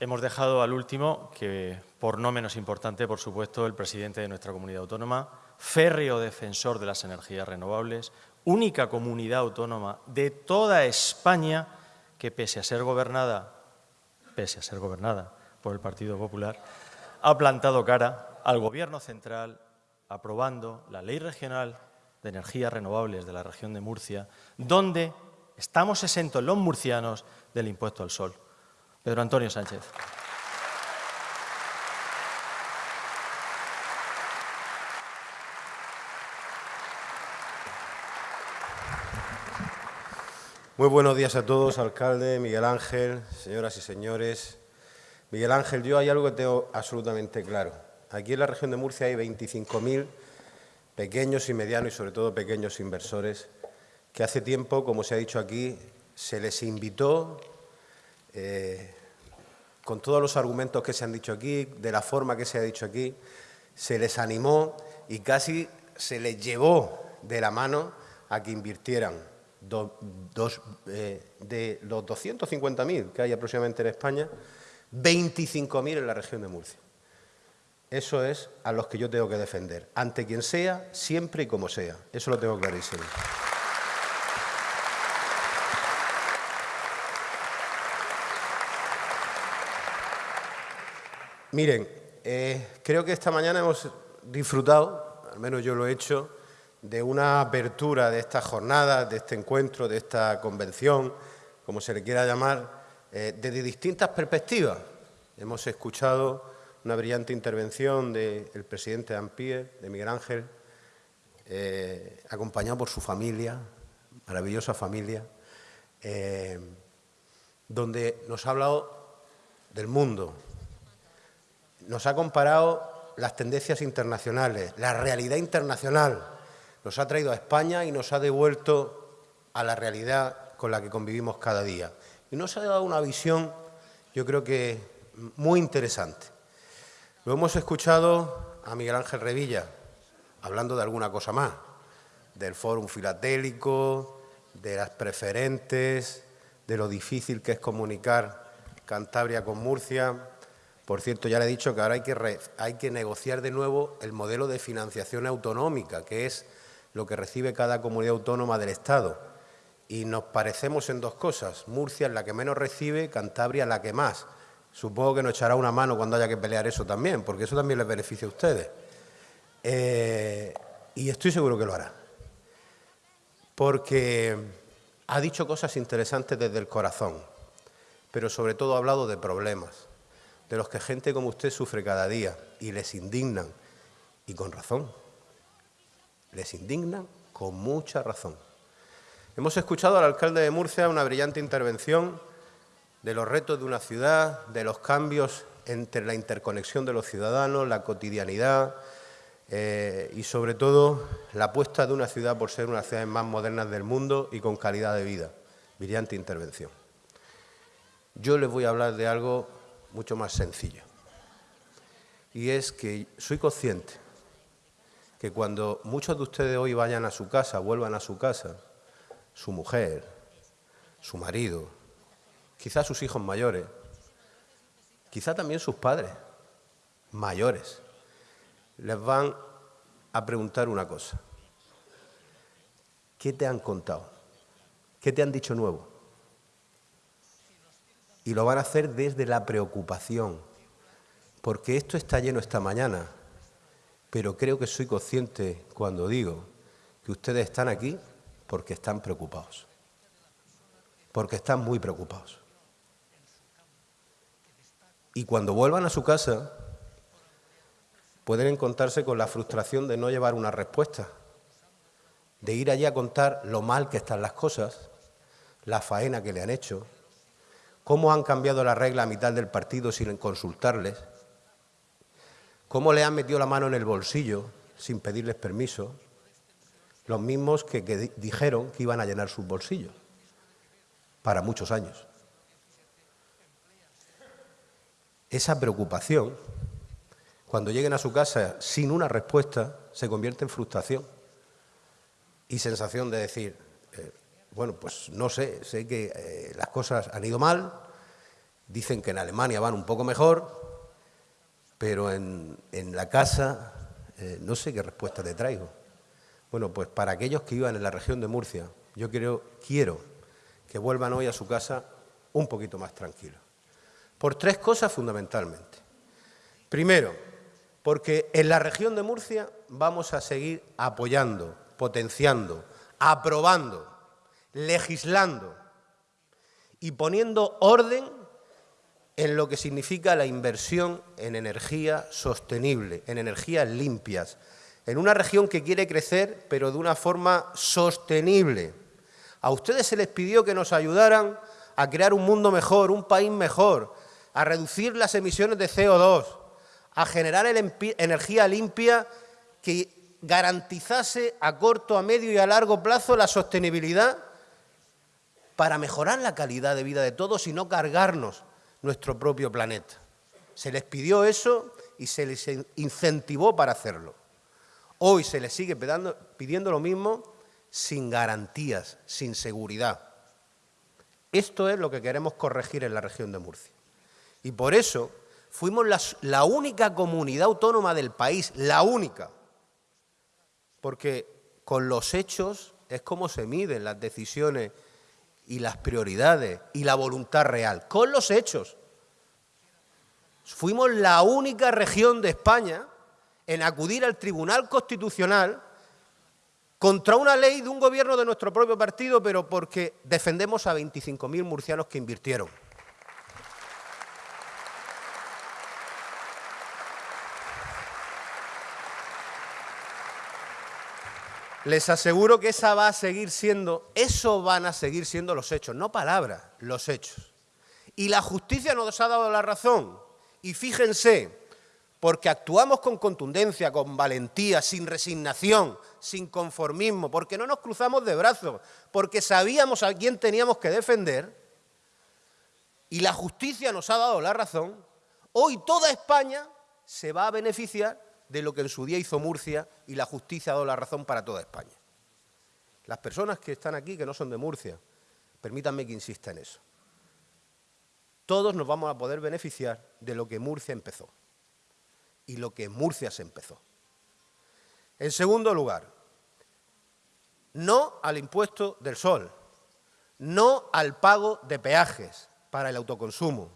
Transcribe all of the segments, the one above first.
hemos dejado al último, que por no menos importante, por supuesto, el presidente de nuestra comunidad autónoma, férreo defensor de las energías renovables, única comunidad autónoma de toda España que, pese a ser gobernada, pese a ser gobernada por el Partido Popular, ha plantado cara al Gobierno central aprobando la Ley Regional de Energías Renovables de la región de Murcia, donde estamos exentos los murcianos del impuesto al sol. Pedro Antonio Sánchez. Muy buenos días a todos, alcalde, Miguel Ángel, señoras y señores. Miguel Ángel, yo hay algo que tengo absolutamente claro. Aquí en la región de Murcia hay 25.000 pequeños y medianos y sobre todo pequeños inversores que hace tiempo, como se ha dicho aquí, se les invitó eh, con todos los argumentos que se han dicho aquí, de la forma que se ha dicho aquí, se les animó y casi se les llevó de la mano a que invirtieran eh, de los 250.000 que hay aproximadamente en España, 25.000 en la región de Murcia. Eso es a los que yo tengo que defender, ante quien sea, siempre y como sea. Eso lo tengo clarísimo. Miren, eh, creo que esta mañana hemos disfrutado, al menos yo lo he hecho, de una apertura de esta jornada, de este encuentro, de esta convención, como se le quiera llamar, eh, desde distintas perspectivas. Hemos escuchado una brillante intervención del presidente de Ampier, de Miguel Ángel, eh, acompañado por su familia, maravillosa familia, donde nos ha hablado del mundo, nos ha comparado las tendencias internacionales, la realidad internacional, nos ha traído a España y nos ha devuelto a la realidad con la que convivimos cada día. Y nos ha dado una visión, yo creo que muy interesante. Lo hemos escuchado a Miguel Ángel Revilla, hablando de alguna cosa más, del fórum filatélico, de las preferentes, de lo difícil que es comunicar Cantabria con Murcia, por cierto, ya le he dicho que ahora hay que, negociar de nuevo el modelo de financiación autonómica, que es lo que recibe cada comunidad autónoma del Estado. Y nos parecemos en dos cosas. Murcia es la que menos recibe, Cantabria la que más. Supongo que nos echará una mano cuando haya que pelear eso también, porque eso también les beneficia a ustedes. Eh, y estoy seguro que lo hará. Porque ha dicho cosas interesantes desde el corazón, pero sobre todo ha hablado de problemas de los que gente como usted sufre cada día y les indignan, y con razón, les indignan con mucha razón. Hemos escuchado al alcalde de Murcia una brillante intervención de los retos de una ciudad, de los cambios entre la interconexión de los ciudadanos, la cotidianidad eh, y sobre todo la apuesta de una ciudad por ser una de las ciudades más modernas del mundo y con calidad de vida. Brillante intervención. Yo les voy a hablar de algo mucho más sencillo. Y es que soy consciente que cuando muchos de ustedes hoy vayan a su casa, vuelvan a su casa, su mujer, su marido, quizás sus hijos mayores, quizá también sus padres mayores, les van a preguntar una cosa. ¿Qué te han contado? ¿Qué te han dicho nuevo? Y lo van a hacer desde la preocupación, porque esto está lleno esta mañana, pero creo que soy consciente cuando digo que ustedes están aquí porque están preocupados, porque están muy preocupados. Y cuando vuelvan a su casa, pueden encontrarse con la frustración de no llevar una respuesta, de ir allí a contar lo mal que están las cosas, la faena que le han hecho, cómo han cambiado la regla a mitad del partido sin consultarles, cómo le han metido la mano en el bolsillo sin pedirles permiso, los mismos que, dijeron que iban a llenar sus bolsillos para muchos años. Esa preocupación, cuando lleguen a su casa sin una respuesta, se convierte en frustración y sensación de decir, bueno, pues no sé, sé que eh, las cosas han ido mal Dicen que en Alemania van un poco mejor, pero en, la casa eh, no sé qué respuesta te traigo. Bueno, pues para aquellos que iban en la región de Murcia, yo quiero que vuelvan hoy a su casa un poquito más tranquilos. Por tres cosas fundamentalmente. Primero, porque en la región de Murcia vamos a seguir apoyando, potenciando, aprobando, legislando y poniendo orden en lo que significa la inversión en energía sostenible, en energías limpias, en una región que quiere crecer, pero de una forma sostenible. A ustedes se les pidió que nos ayudaran a crear un mundo mejor, un país mejor, a reducir las emisiones de CO2, a generar energía limpia que garantizase a corto, a medio y a largo plazo la sostenibilidad para mejorar la calidad de vida de todos y no cargarnos nuestro propio planeta. Se les pidió eso y se les incentivó para hacerlo. Hoy se les sigue pidiendo lo mismo sin garantías, sin seguridad. Esto es lo que queremos corregir en la región de Murcia. Y por eso fuimos la, única comunidad autónoma del país, la única, porque con los hechos es como se miden las decisiones y las prioridades y la voluntad real, con los hechos. Fuimos la única región de España en acudir al Tribunal Constitucional contra una ley de un gobierno de nuestro propio partido, pero porque defendemos a 25.000 murcianos que invirtieron. Les aseguro que esa va a seguir siendo, eso van a seguir siendo los hechos, no palabras, los hechos. Y la justicia nos ha dado la razón. Y fíjense, porque actuamos con contundencia, con valentía, sin resignación, sin conformismo, porque no nos cruzamos de brazos, porque sabíamos a quién teníamos que defender, y la justicia nos ha dado la razón, hoy toda España se va a beneficiar de lo que en su día hizo Murcia y la justicia ha dado la razón para toda España. Las personas que están aquí, que no son de Murcia, permítanme que insista en eso. Todos nos vamos a poder beneficiar de lo que Murcia empezó y lo que en Murcia se empezó. En segundo lugar, no al impuesto del sol, no al pago de peajes para el autoconsumo.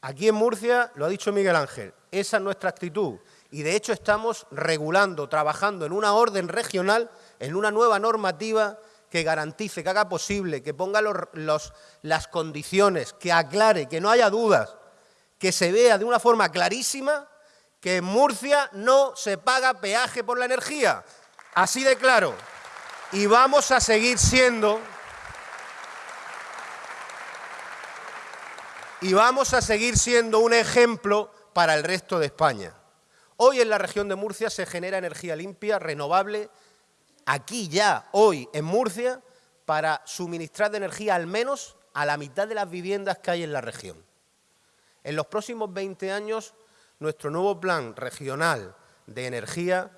Aquí en Murcia, lo ha dicho Miguel Ángel, esa es nuestra actitud y de hecho estamos regulando, trabajando en una orden regional, en una nueva normativa que garantice, que haga posible, que ponga las condiciones, que aclare, que no haya dudas, que se vea de una forma clarísima que en Murcia no se paga peaje por la energía. Así de claro. Y vamos a seguir siendo... Y vamos a seguir siendo un ejemplo para el resto de España. Hoy en la región de Murcia se genera energía limpia, renovable, aquí ya, hoy en Murcia, para suministrar de energía al menos a la mitad de las viviendas que hay en la región. En los próximos 20 años, nuestro nuevo plan regional de energía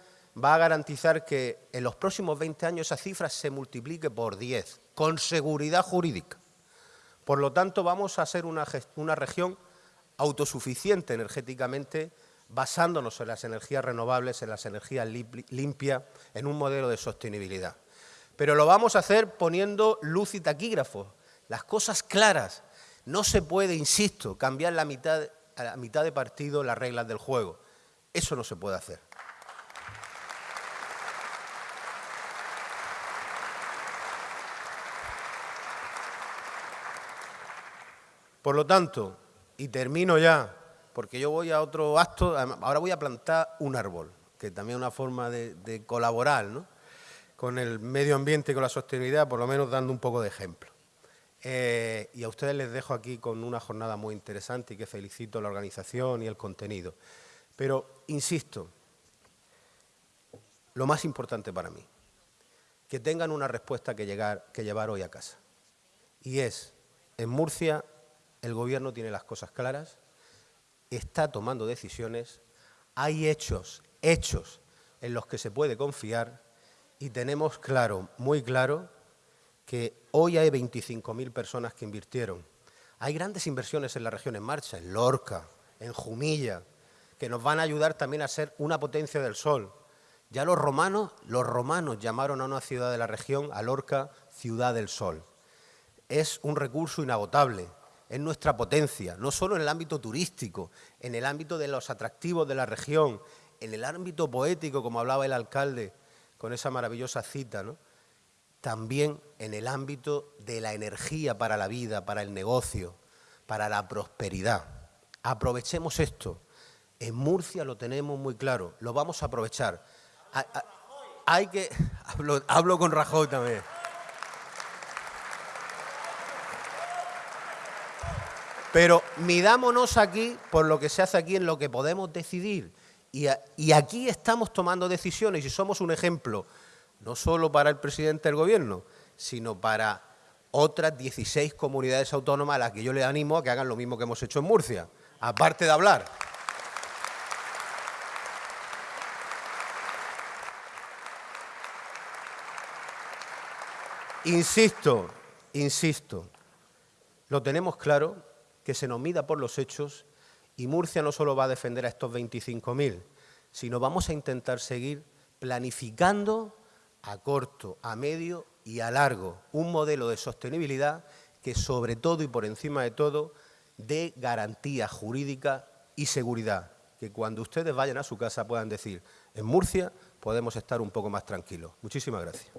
va a garantizar que en los próximos 20 años esa cifra se multiplique por 10, con seguridad jurídica. Por lo tanto, vamos a ser una, una región autosuficiente energéticamente basándonos en las energías renovables, en las energías limpias, en un modelo de sostenibilidad. Pero lo vamos a hacer poniendo luz y taquígrafos, las cosas claras. No se puede, insisto, cambiar la mitad, a la mitad de partido las reglas del juego. Eso no se puede hacer. Por lo tanto, y termino ya, porque yo voy a otro acto, ahora voy a plantar un árbol, que también es una forma de, colaborar con el medio ambiente y con la sostenibilidad, por lo menos dando un poco de ejemplo. Eh, y a ustedes les dejo aquí con una jornada muy interesante y que felicito la organización y el contenido. Pero, insisto, lo más importante para mí, que tengan una respuesta que, llegar, que llevar hoy a casa. Y es, en Murcia el Gobierno tiene las cosas claras, está tomando decisiones, hay hechos, hechos en los que se puede confiar y tenemos claro, muy claro, que hoy hay 25.000 personas que invirtieron. Hay grandes inversiones en la región en marcha, en Lorca, en Jumilla, que nos van a ayudar también a ser una potencia del sol. Ya los romanos, los romanos llamaron a una ciudad de la región, a Lorca, ciudad del sol. Es un recurso inagotable, es nuestra potencia, no solo en el ámbito turístico, en el ámbito de los atractivos de la región, en el ámbito poético, como hablaba el alcalde con esa maravillosa cita, ¿no? también en el ámbito de la energía para la vida, para el negocio, para la prosperidad. Aprovechemos esto. En Murcia lo tenemos muy claro, lo vamos a aprovechar. Hay, que... Hablo, hablo con Rajoy también. Pero midámonos aquí por lo que se hace aquí en lo que podemos decidir. Y, aquí estamos tomando decisiones y somos un ejemplo no solo para el presidente del gobierno, sino para otras 16 comunidades autónomas a las que yo le animo a que hagan lo mismo que hemos hecho en Murcia, aparte de hablar. Insisto, insisto, lo tenemos claro, que se nos mida por los hechos y Murcia no solo va a defender a estos 25.000, sino vamos a intentar seguir planificando a corto, a medio y a largo, un modelo de sostenibilidad que sobre todo y por encima de todo dé garantía jurídica y seguridad, que cuando ustedes vayan a su casa puedan decir, en Murcia podemos estar un poco más tranquilos. Muchísimas gracias.